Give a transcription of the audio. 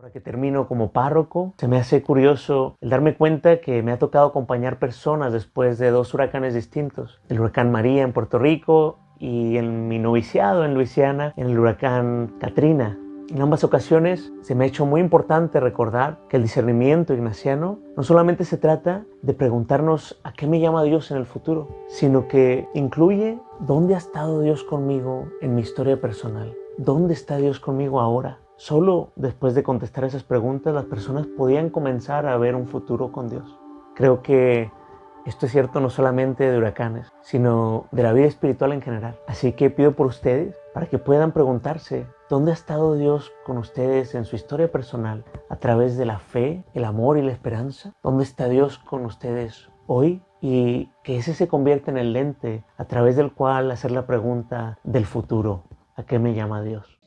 Ahora que termino como párroco, se me hace curioso el darme cuenta que me ha tocado acompañar personas después de dos huracanes distintos. El huracán María en Puerto Rico y en mi noviciado en Luisiana, en el huracán Katrina. En ambas ocasiones se me ha hecho muy importante recordar que el discernimiento ignaciano no solamente se trata de preguntarnos a qué me llama Dios en el futuro, sino que incluye dónde ha estado Dios conmigo en mi historia personal, dónde está Dios conmigo ahora, Solo después de contestar esas preguntas las personas podían comenzar a ver un futuro con Dios. Creo que esto es cierto no solamente de huracanes, sino de la vida espiritual en general. Así que pido por ustedes para que puedan preguntarse dónde ha estado Dios con ustedes en su historia personal a través de la fe, el amor y la esperanza. ¿Dónde está Dios con ustedes hoy? Y que ese se convierta en el lente a través del cual hacer la pregunta del futuro. ¿A qué me llama Dios?